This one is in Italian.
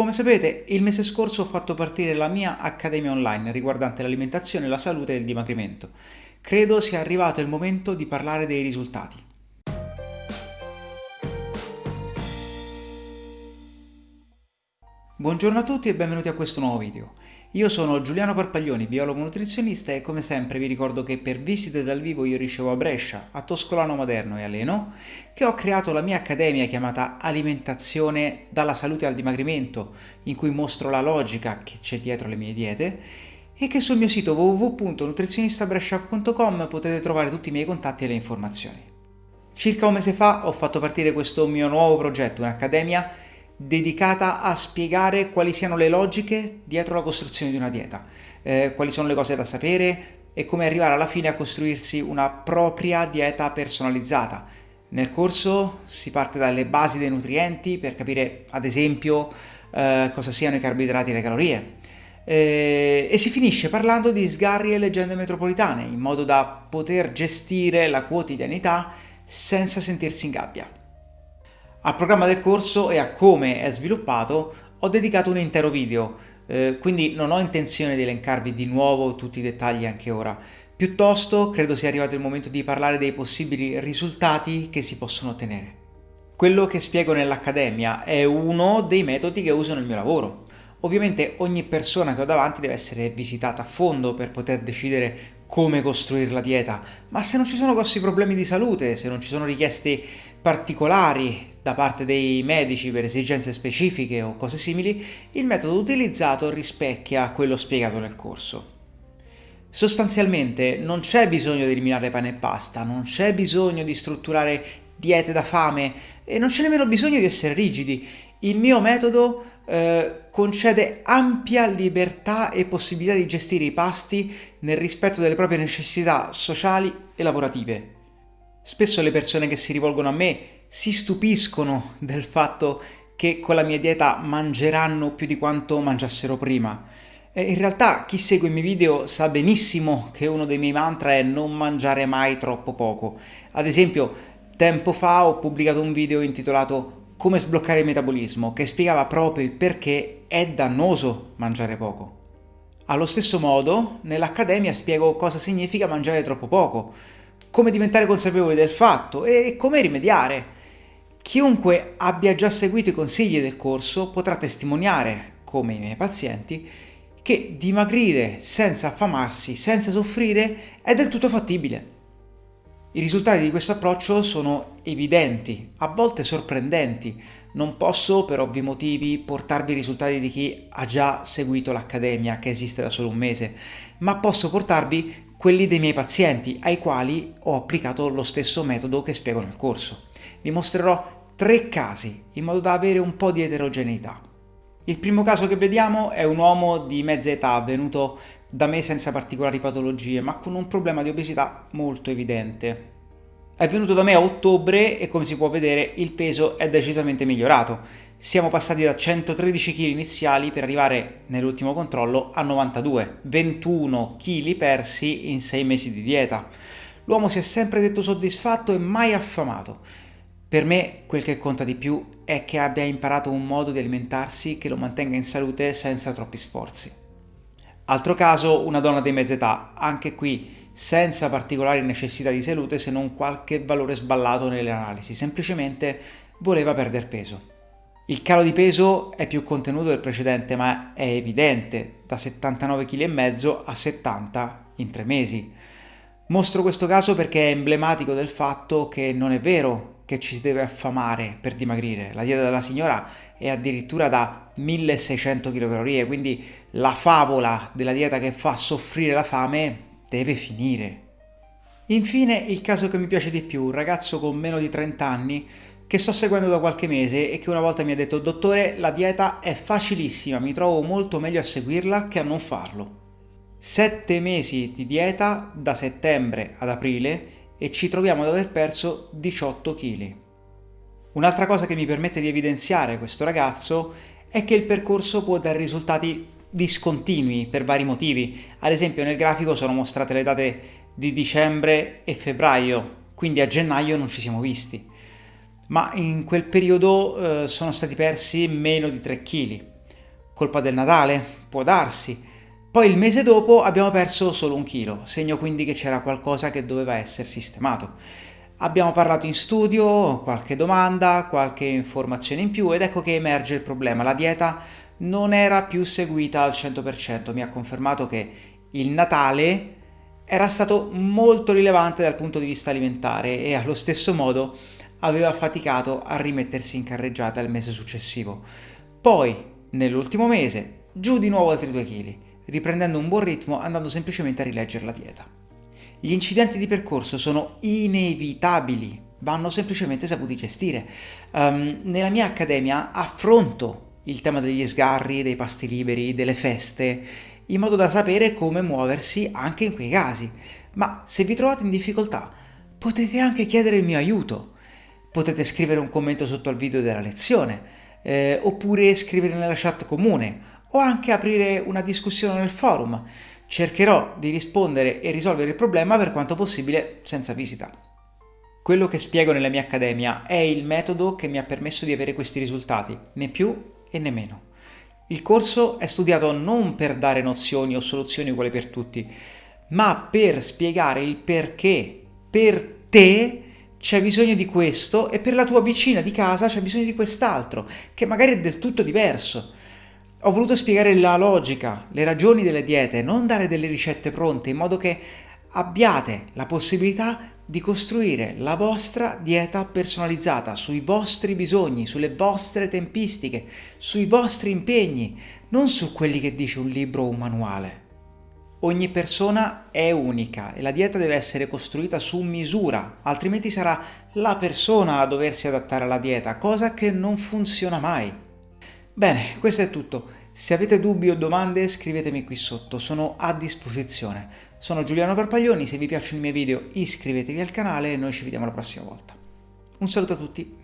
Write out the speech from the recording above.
Come sapete, il mese scorso ho fatto partire la mia accademia online riguardante l'alimentazione, la salute e il dimagrimento. Credo sia arrivato il momento di parlare dei risultati. Buongiorno a tutti e benvenuti a questo nuovo video. Io sono Giuliano Parpaglioni, biologo nutrizionista e come sempre vi ricordo che per visite dal vivo io ricevo a Brescia, a Toscolano Maderno e a Leno, che ho creato la mia accademia chiamata Alimentazione dalla salute al dimagrimento, in cui mostro la logica che c'è dietro le mie diete e che sul mio sito www.nutrizionistabrescia.com potete trovare tutti i miei contatti e le informazioni. Circa un mese fa ho fatto partire questo mio nuovo progetto, un'accademia dedicata a spiegare quali siano le logiche dietro la costruzione di una dieta, eh, quali sono le cose da sapere e come arrivare alla fine a costruirsi una propria dieta personalizzata. Nel corso si parte dalle basi dei nutrienti per capire ad esempio eh, cosa siano i carboidrati e le calorie eh, e si finisce parlando di sgarri e leggende metropolitane in modo da poter gestire la quotidianità senza sentirsi in gabbia. Al programma del corso e a come è sviluppato ho dedicato un intero video, eh, quindi non ho intenzione di elencarvi di nuovo tutti i dettagli anche ora. Piuttosto credo sia arrivato il momento di parlare dei possibili risultati che si possono ottenere. Quello che spiego nell'Accademia è uno dei metodi che uso nel mio lavoro. Ovviamente ogni persona che ho davanti deve essere visitata a fondo per poter decidere come costruire la dieta, ma se non ci sono grossi problemi di salute, se non ci sono richieste particolari da parte dei medici per esigenze specifiche o cose simili, il metodo utilizzato rispecchia quello spiegato nel corso. Sostanzialmente non c'è bisogno di eliminare pane e pasta, non c'è bisogno di strutturare diete da fame e non c'è nemmeno bisogno di essere rigidi. Il mio metodo eh, concede ampia libertà e possibilità di gestire i pasti nel rispetto delle proprie necessità sociali e lavorative. Spesso le persone che si rivolgono a me si stupiscono del fatto che con la mia dieta mangeranno più di quanto mangiassero prima. In realtà chi segue i miei video sa benissimo che uno dei miei mantra è non mangiare mai troppo poco. Ad esempio, tempo fa ho pubblicato un video intitolato Come sbloccare il metabolismo, che spiegava proprio il perché è dannoso mangiare poco. Allo stesso modo, nell'Accademia spiego cosa significa mangiare troppo poco, come diventare consapevoli del fatto e come rimediare. Chiunque abbia già seguito i consigli del corso potrà testimoniare, come i miei pazienti, che dimagrire senza affamarsi, senza soffrire, è del tutto fattibile. I risultati di questo approccio sono evidenti, a volte sorprendenti. Non posso, per ovvi motivi, portarvi i risultati di chi ha già seguito l'accademia, che esiste da solo un mese, ma posso portarvi quelli dei miei pazienti, ai quali ho applicato lo stesso metodo che spiego nel corso. Vi mostrerò tre casi, in modo da avere un po' di eterogeneità. Il primo caso che vediamo è un uomo di mezza età, venuto da me senza particolari patologie, ma con un problema di obesità molto evidente. È venuto da me a ottobre e come si può vedere il peso è decisamente migliorato. Siamo passati da 113 kg iniziali per arrivare nell'ultimo controllo a 92, 21 kg persi in 6 mesi di dieta. L'uomo si è sempre detto soddisfatto e mai affamato. Per me quel che conta di più è che abbia imparato un modo di alimentarsi che lo mantenga in salute senza troppi sforzi. Altro caso, una donna di mezza età, anche qui senza particolari necessità di salute se non qualche valore sballato nelle analisi, semplicemente voleva perdere peso. Il calo di peso è più contenuto del precedente ma è evidente, da 79,5 kg a 70 in tre mesi. Mostro questo caso perché è emblematico del fatto che non è vero che ci si deve affamare per dimagrire. La dieta della signora è addirittura da 1600 kcal, quindi la favola della dieta che fa soffrire la fame deve finire. Infine il caso che mi piace di più, un ragazzo con meno di 30 anni che sto seguendo da qualche mese e che una volta mi ha detto dottore la dieta è facilissima, mi trovo molto meglio a seguirla che a non farlo. Sette mesi di dieta da settembre ad aprile e ci troviamo ad aver perso 18 kg. Un'altra cosa che mi permette di evidenziare questo ragazzo è che il percorso può dare risultati discontinui per vari motivi. Ad esempio nel grafico sono mostrate le date di dicembre e febbraio, quindi a gennaio non ci siamo visti ma in quel periodo eh, sono stati persi meno di 3 kg. Colpa del Natale? Può darsi. Poi il mese dopo abbiamo perso solo un chilo, segno quindi che c'era qualcosa che doveva essere sistemato. Abbiamo parlato in studio, qualche domanda, qualche informazione in più ed ecco che emerge il problema. La dieta non era più seguita al 100%, mi ha confermato che il Natale era stato molto rilevante dal punto di vista alimentare e allo stesso modo aveva faticato a rimettersi in carreggiata il mese successivo. Poi, nell'ultimo mese, giù di nuovo altri 2 kg, riprendendo un buon ritmo andando semplicemente a rileggere la dieta. Gli incidenti di percorso sono inevitabili, vanno semplicemente saputi gestire. Um, nella mia accademia affronto il tema degli sgarri, dei pasti liberi, delle feste, in modo da sapere come muoversi anche in quei casi. Ma se vi trovate in difficoltà, potete anche chiedere il mio aiuto. Potete scrivere un commento sotto al video della lezione, eh, oppure scrivere nella chat comune, o anche aprire una discussione nel forum. Cercherò di rispondere e risolvere il problema per quanto possibile senza visita. Quello che spiego nella mia accademia è il metodo che mi ha permesso di avere questi risultati, né più e né meno. Il corso è studiato non per dare nozioni o soluzioni uguali per tutti, ma per spiegare il perché per te c'è bisogno di questo e per la tua vicina di casa c'è bisogno di quest'altro, che magari è del tutto diverso. Ho voluto spiegare la logica, le ragioni delle diete, non dare delle ricette pronte, in modo che abbiate la possibilità di costruire la vostra dieta personalizzata sui vostri bisogni, sulle vostre tempistiche, sui vostri impegni, non su quelli che dice un libro o un manuale. Ogni persona è unica e la dieta deve essere costruita su misura, altrimenti sarà la persona a doversi adattare alla dieta, cosa che non funziona mai. Bene, questo è tutto. Se avete dubbi o domande scrivetemi qui sotto, sono a disposizione. Sono Giuliano Carpaglioni, se vi piacciono i miei video iscrivetevi al canale e noi ci vediamo la prossima volta. Un saluto a tutti!